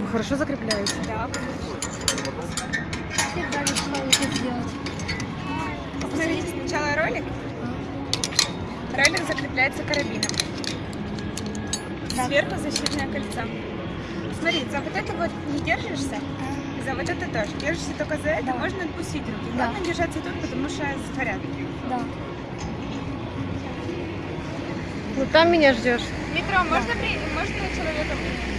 Вы хорошо закрепляете? Да. Посмотрите сначала ролик. Ролик закрепляется карабином. Сверху защитное кольцо. Смотри, а вот это вот не держишься, за вот это тоже. Держишься только за это, Да. можно отпустить руки. Да. Главное держаться тут, потому что сгорят. Да. Ну там меня ждешь. Метро, можно, при... можно человека принять?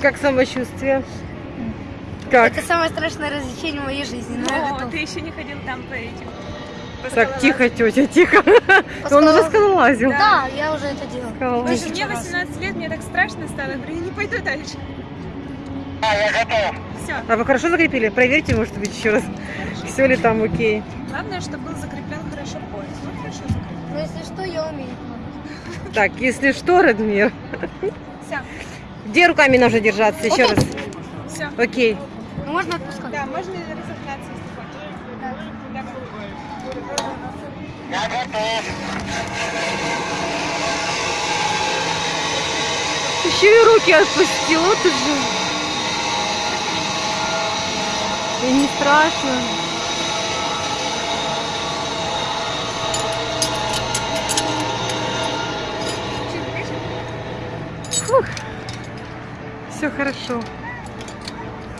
Как самочувствие? Как? Это самое страшное развлечение в моей жизни. Но я О, готова. ты еще не ходил там по этим. Так, тихо, тетя, тихо. Он уже скалолазил. Да, я уже это делала. Скалолазил. Мне раз. 18 лет, мне так страшно стало. Я говорю, я не пойду дальше. Все. А вы хорошо закрепили? Проверьте, может быть, еще раз. Все ли там окей? Главное, чтобы был закреплен хорошо пояс. Вот хорошо закреплен. Но если что, я умею. Так, если что, Радмир, Все. где руками нужно держаться? Еще раз. Все. Окей. Ну, можно отпускать. Да, можно разогнаться, если хочешь. Да. Давай. Еще и руки отпустил, вот же. И не страшно. Фух. Все хорошо.